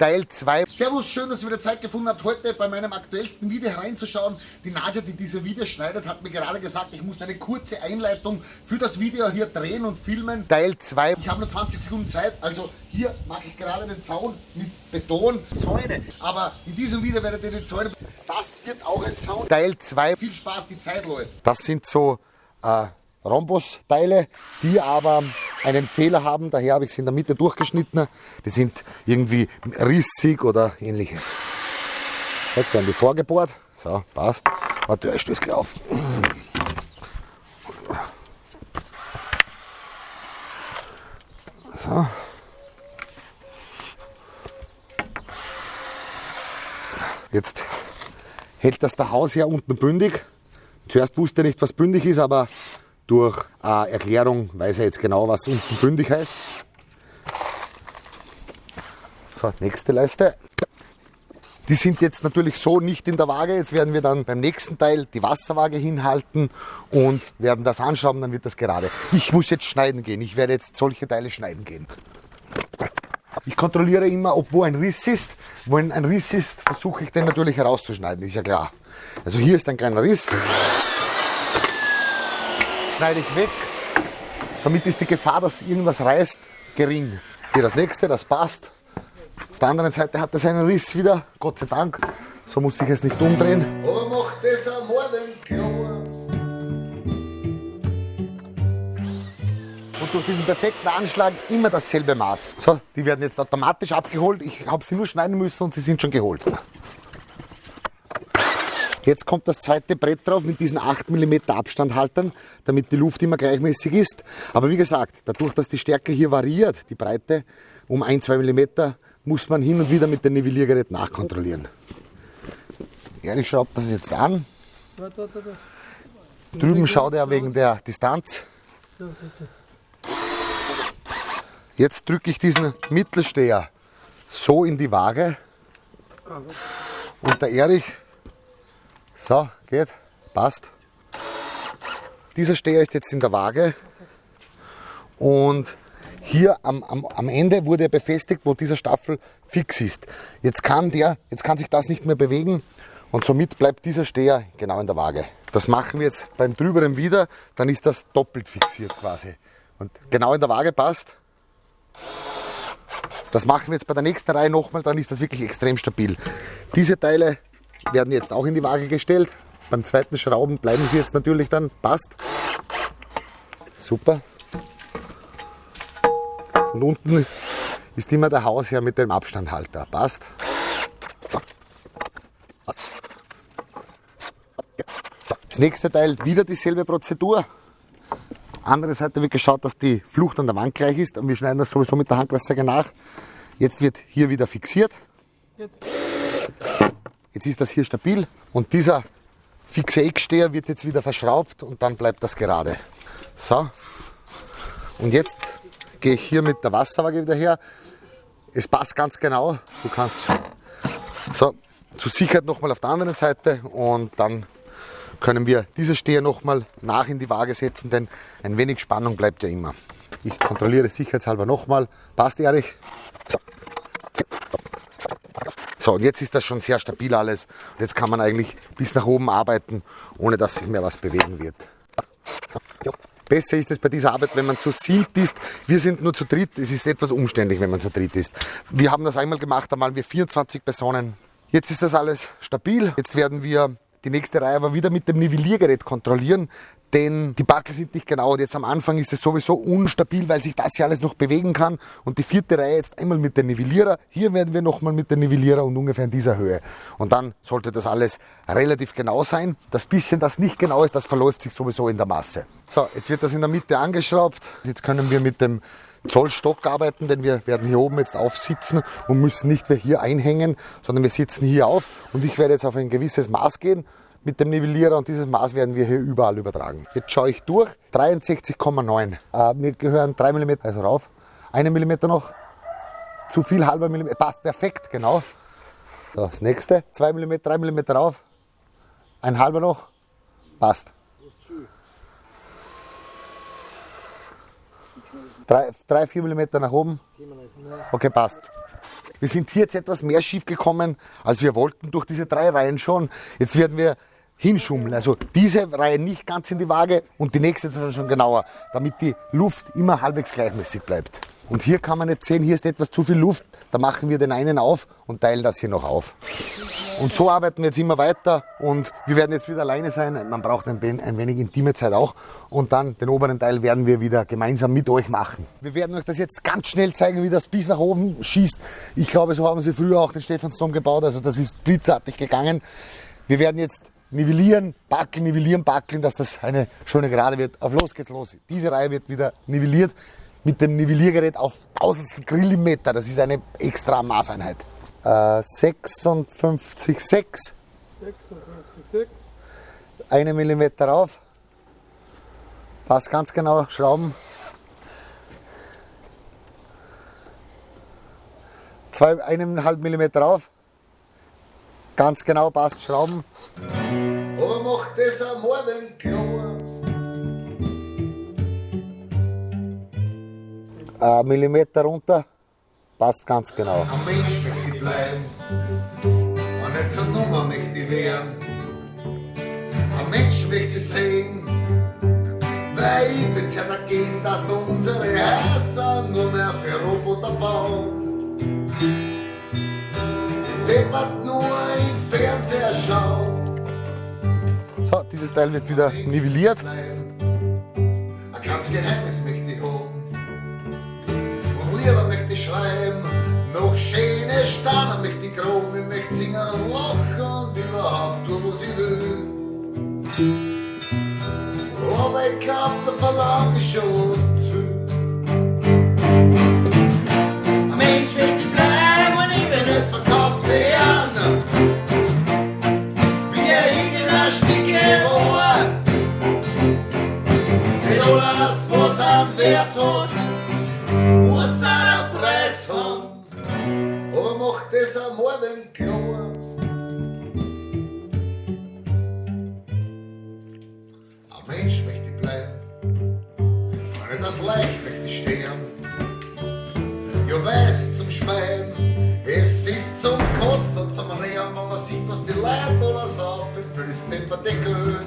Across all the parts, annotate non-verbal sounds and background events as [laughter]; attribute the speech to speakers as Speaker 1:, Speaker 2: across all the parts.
Speaker 1: Teil 2.
Speaker 2: Servus, schön, dass ihr wieder Zeit gefunden habt, heute bei meinem aktuellsten Video hereinzuschauen. Die Nadja, die diese Videos schneidet, hat mir gerade gesagt, ich muss eine kurze Einleitung für das Video hier drehen und filmen.
Speaker 1: Teil 2.
Speaker 2: Ich habe nur 20 Sekunden Zeit, also hier mache ich gerade einen Zaun mit Beton, Zäune. Aber in diesem Video werdet ihr die Zäune, das wird auch ein Zaun.
Speaker 1: Teil 2.
Speaker 2: Viel Spaß, die Zeit läuft.
Speaker 1: Das sind so äh, Rhombus-Teile, die aber einen Fehler haben. Daher habe ich sie in der Mitte durchgeschnitten. Die sind irgendwie rissig oder ähnliches. Jetzt werden die vorgebohrt. So, passt. Warte, ich stöße gleich auf. So. Jetzt hält das der Hausherr unten bündig. Zuerst wusste er nicht, was bündig ist, aber durch äh, Erklärung weiß er jetzt genau, was unten bündig heißt. So, nächste Leiste. Die sind jetzt natürlich so nicht in der Waage. Jetzt werden wir dann beim nächsten Teil die Wasserwaage hinhalten und werden das anschrauben, dann wird das gerade. Ich muss jetzt schneiden gehen. Ich werde jetzt solche Teile schneiden gehen. Ich kontrolliere immer, ob wo ein Riss ist. Wo ein Riss ist, versuche ich den natürlich herauszuschneiden, ist ja klar. Also hier ist ein kleiner Riss. Schneide ich weg. Somit ist die Gefahr, dass irgendwas reißt, gering. Hier das nächste, das passt. Auf der anderen Seite hat es einen Riss wieder, Gott sei Dank. So muss ich es nicht umdrehen.
Speaker 2: Aber macht das am Morgen klar.
Speaker 1: Und durch diesen perfekten Anschlag immer dasselbe Maß. So, die werden jetzt automatisch abgeholt. Ich habe sie nur schneiden müssen und sie sind schon geholt. Jetzt kommt das zweite Brett drauf mit diesen 8 mm Abstandhaltern, damit die Luft immer gleichmäßig ist. Aber wie gesagt, dadurch, dass die Stärke hier variiert, die Breite um 1-2 mm, muss man hin und wieder mit dem Nivelliergerät nachkontrollieren. Ehrlich schraubt das jetzt an. Drüben schaut er wegen der Distanz. Jetzt drücke ich diesen Mittelsteher so in die Waage. Und der Erich, so, geht, passt. Dieser Steher ist jetzt in der Waage. Und hier am, am, am Ende wurde er befestigt, wo dieser Staffel fix ist. Jetzt kann, der, jetzt kann sich das nicht mehr bewegen und somit bleibt dieser Steher genau in der Waage. Das machen wir jetzt beim drüberen wieder, dann ist das doppelt fixiert quasi. Und genau in der Waage passt. Das machen wir jetzt bei der nächsten Reihe nochmal, dann ist das wirklich extrem stabil. Diese Teile werden jetzt auch in die Waage gestellt. Beim zweiten Schrauben bleiben sie jetzt natürlich dann, passt. Super. Und unten ist immer der Hausherr mit dem Abstandhalter, passt. Das nächste Teil wieder dieselbe Prozedur. Andere Seite wird geschaut, dass die Flucht an der Wand gleich ist und wir schneiden das sowieso mit der Handglassäge nach. Jetzt wird hier wieder fixiert. Jetzt ist das hier stabil und dieser fixe Ecksteher wird jetzt wieder verschraubt und dann bleibt das gerade. So. Und jetzt gehe ich hier mit der Wasserwaage wieder her. Es passt ganz genau. Du kannst so zur Sicherheit nochmal auf der anderen Seite und dann können wir diese Steher nochmal nach in die Waage setzen, denn ein wenig Spannung bleibt ja immer. Ich kontrolliere sicherheitshalber nochmal. Passt, Erich? So. und jetzt ist das schon sehr stabil alles. Und jetzt kann man eigentlich bis nach oben arbeiten, ohne dass sich mehr was bewegen wird. Besser ist es bei dieser Arbeit, wenn man zu siebt ist. Wir sind nur zu dritt. Es ist etwas umständlich, wenn man zu dritt ist. Wir haben das einmal gemacht, da waren wir 24 Personen. Jetzt ist das alles stabil. Jetzt werden wir die nächste Reihe aber wieder mit dem Nivelliergerät kontrollieren, denn die Backel sind nicht genau. Und jetzt am Anfang ist es sowieso unstabil, weil sich das ja alles noch bewegen kann. Und die vierte Reihe jetzt einmal mit dem Nivellierer. Hier werden wir nochmal mit dem Nivellierer und ungefähr in dieser Höhe. Und dann sollte das alles relativ genau sein. Das bisschen, das nicht genau ist, das verläuft sich sowieso in der Masse. So, jetzt wird das in der Mitte angeschraubt. Jetzt können wir mit dem Zollstock arbeiten, denn wir werden hier oben jetzt aufsitzen und müssen nicht mehr hier einhängen, sondern wir sitzen hier auf. Und ich werde jetzt auf ein gewisses Maß gehen. Mit dem Nivellierer und dieses Maß werden wir hier überall übertragen. Jetzt schaue ich durch, 63,9. Äh, mir gehören 3 mm, also rauf, 1 mm noch, zu viel halber Millimeter, passt perfekt, genau. So, das nächste, 2 mm, 3 mm rauf, ein halber noch, passt. 3, 4 mm nach oben. Okay, passt. Wir sind hier jetzt etwas mehr schief gekommen, als wir wollten, durch diese drei Reihen schon. Jetzt werden wir hinschummeln. Also diese Reihe nicht ganz in die Waage und die nächste dann schon genauer, damit die Luft immer halbwegs gleichmäßig bleibt. Und hier kann man jetzt sehen, hier ist etwas zu viel Luft. Da machen wir den einen auf und teilen das hier noch auf. Und so arbeiten wir jetzt immer weiter und wir werden jetzt wieder alleine sein. Man braucht ein, ein wenig intime Zeit auch. Und dann den oberen Teil werden wir wieder gemeinsam mit euch machen. Wir werden euch das jetzt ganz schnell zeigen, wie das bis nach oben schießt. Ich glaube, so haben sie früher auch den Stephansdom gebaut. Also das ist blitzartig gegangen. Wir werden jetzt nivellieren, backeln, nivellieren, backeln, dass das eine schöne Gerade wird. Auf los geht's los. Diese Reihe wird wieder nivelliert mit dem Nivelliergerät auf tausendstel Grillimeter. Das ist eine extra Maßeinheit. Äh, 56,6. 56,6. Eine Millimeter rauf. Passt ganz genau, Schrauben. Zwei, eineinhalb Millimeter auf. Ganz genau, passt, Schrauben.
Speaker 2: Aber macht das einmal, wenn klar.
Speaker 1: Ein Millimeter runter, passt ganz genau.
Speaker 2: Ein Mensch möchte ich bleiben, und nicht zur Nummer möchte ich werden. Ein Mensch möchte ich sehen, weil ich bin ja dagegen, dass wir unsere Häuser nur mehr für Roboter bauen. Die deppert nur im Fernseher schauen.
Speaker 1: Dieses Teil wird wieder nivelliert.
Speaker 2: Ein kleines Geheimnis möchte ich haben. Und Lieder möchte ich schreiben. Noch schöne Sterne möchte ich graben. Ich möchte singen und lachen und überhaupt tun, was ich will. Aber ich glaub, da verlange ich schon klar. Ein Mensch möchte bleiben, nicht das Leicht möchte sterben. Ja, weiß zum Schwein, es ist zum Kotzen und zum Reden, wenn man sieht, was die Leute oder saufen für das depperte Geld.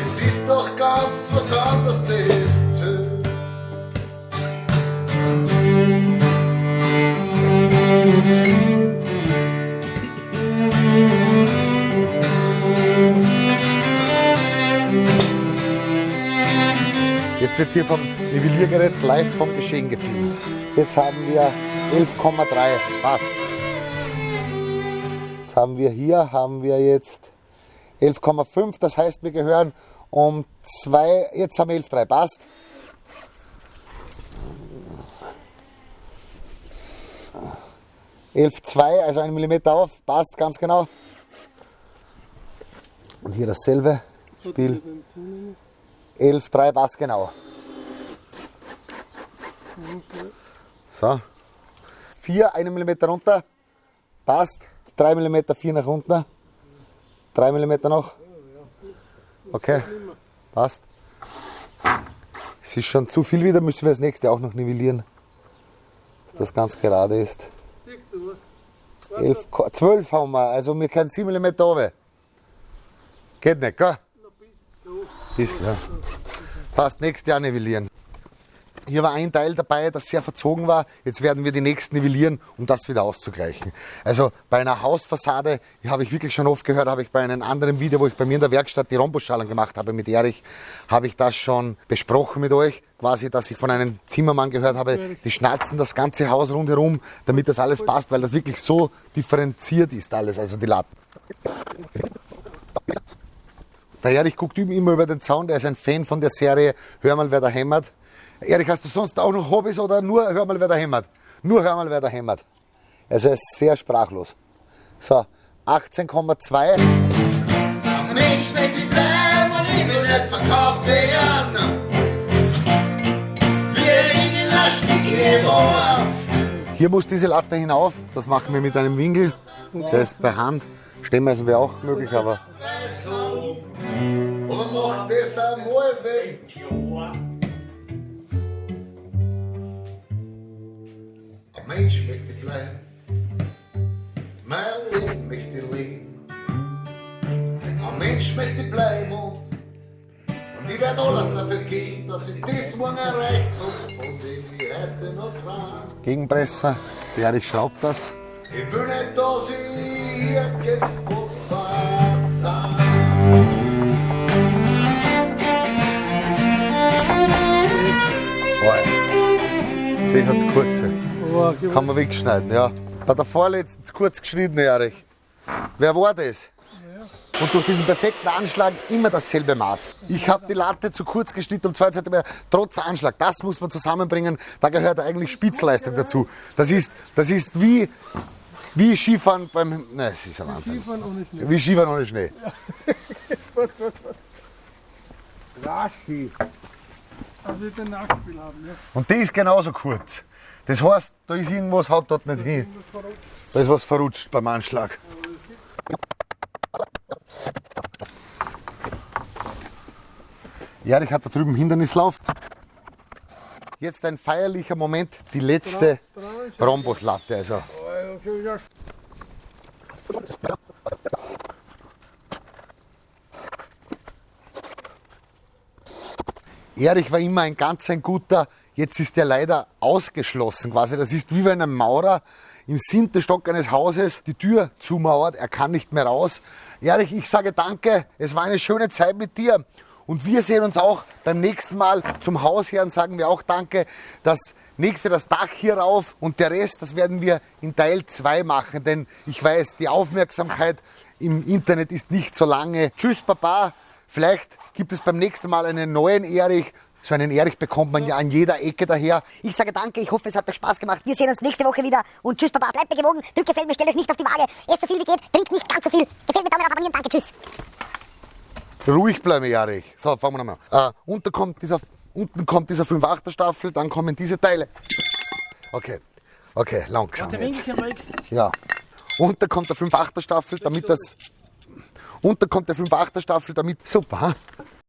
Speaker 2: Es ist doch ganz was anderes, das
Speaker 1: hier vom Nivelliergerät live vom Geschehen gefilmt. Jetzt haben wir 11,3 passt. Jetzt haben wir hier haben wir jetzt 11,5, das heißt wir gehören um zwei, jetzt haben wir 11,3 passt. Elf zwei, also ein Millimeter auf, passt ganz genau. Und hier dasselbe Spiel. 11,3 passt genau. So. 4, 1 mm runter. Passt. 3 mm, 4 nach unten. 3 mm noch. Okay. Passt. Es ist schon zu viel wieder, müssen wir das nächste auch noch nivellieren. Dass das ganz gerade ist. 11, 12 haben wir, also wir können 7 mm runter. Geht nicht, gell? Ist, ja. Passt, nächstes Jahr nivellieren. Hier war ein Teil dabei, das sehr verzogen war. Jetzt werden wir die nächsten nivellieren, um das wieder auszugleichen. Also bei einer Hausfassade, die habe ich wirklich schon oft gehört, habe ich bei einem anderen Video, wo ich bei mir in der Werkstatt die Rhombusschalen gemacht habe mit Erich, habe ich das schon besprochen mit euch. Quasi, dass ich von einem Zimmermann gehört habe, die schnalzen das ganze Haus rundherum, damit das alles passt, weil das wirklich so differenziert ist alles, also die Latten. Der Erich guckt immer über den Zaun, der ist ein Fan von der Serie Hör mal, wer da hämmert. Erich, hast du sonst auch noch Hobbys oder nur Hör mal, wer da hämmert? Nur Hör mal, wer da hämmert. Also er ist sehr sprachlos. So, 18,2.
Speaker 2: Ein Mensch möchte ich bleiben und ich will nicht verkauft werden. Wie ein Stücke Rohr.
Speaker 1: Hier muss diese Latte hinauf. Das machen wir mit einem Winkel. Der ist bei Hand. Stemmmeisen wäre auch möglich, aber
Speaker 2: Mensch möchte bleiben, mein Leben möchte leben. Ein Mensch möchte bleiben und, und ich werde alles dafür geben, dass ich das morgen erreicht habe, von dem ich heute noch träum.
Speaker 1: Gegenpresser, der Erich schraubt das.
Speaker 2: Ich will nicht, dass ich irgendwas
Speaker 1: das hat's kurze. Kann man wegschneiden, ja. Bei der vorletzten zu kurz geschnitten, Erich. Wer war das? Und durch diesen perfekten Anschlag immer dasselbe Maß. Ich habe die Latte zu kurz geschnitten um 2 cm, trotz Anschlag. Das muss man zusammenbringen. Da gehört eigentlich Spitzleistung dazu. Das ist, das ist wie, wie Skifahren beim. Nein, das ist ein Wahnsinn.
Speaker 3: Skifahren ohne Schnee.
Speaker 1: Wie Skifahren ohne Schnee. [laughs]
Speaker 3: Rashi. Also ich den Nachspiel haben, ja.
Speaker 1: Und die ist genauso kurz. Das heißt, da ist irgendwas, haut dort nicht hin. Da ist was verrutscht beim Anschlag. Erich hat da drüben Hindernislauf. Jetzt ein feierlicher Moment, die letzte Rhombuslatte. Also. Erich war immer ein ganz ein guter, jetzt ist er leider ausgeschlossen quasi. Das ist wie wenn ein Maurer im siebten Stock eines Hauses die Tür zumauert, er kann nicht mehr raus. Erich, ich sage danke, es war eine schöne Zeit mit dir. Und wir sehen uns auch beim nächsten Mal zum Hausherrn, sagen wir auch danke. Das nächste, das Dach hier rauf und der Rest, das werden wir in Teil 2 machen, denn ich weiß, die Aufmerksamkeit im Internet ist nicht so lange. Tschüss, Papa. Vielleicht gibt es beim nächsten Mal einen neuen Erich. So einen Erich bekommt man ja an jeder Ecke daher.
Speaker 4: Ich sage danke, ich hoffe, es hat euch Spaß gemacht. Wir sehen uns nächste Woche wieder. Und tschüss, Papa, bleibt mir gewogen. Drückt gefällt mir, stellt euch nicht auf die Waage. Esst so viel wie geht, trinkt nicht ganz so viel. Gefällt mir, Daumen auf abonnieren, danke, tschüss.
Speaker 1: Ruhig bleiben, Erich. So, fangen wir nochmal an. Äh, unten kommt dieser, unten kommt dieser 5-8er Staffel, dann kommen diese Teile. Okay, okay, langsam jetzt. Ja. Unten kommt der 5-8er Staffel, damit das... Unten kommt der 5-8er Staffel, damit... Super?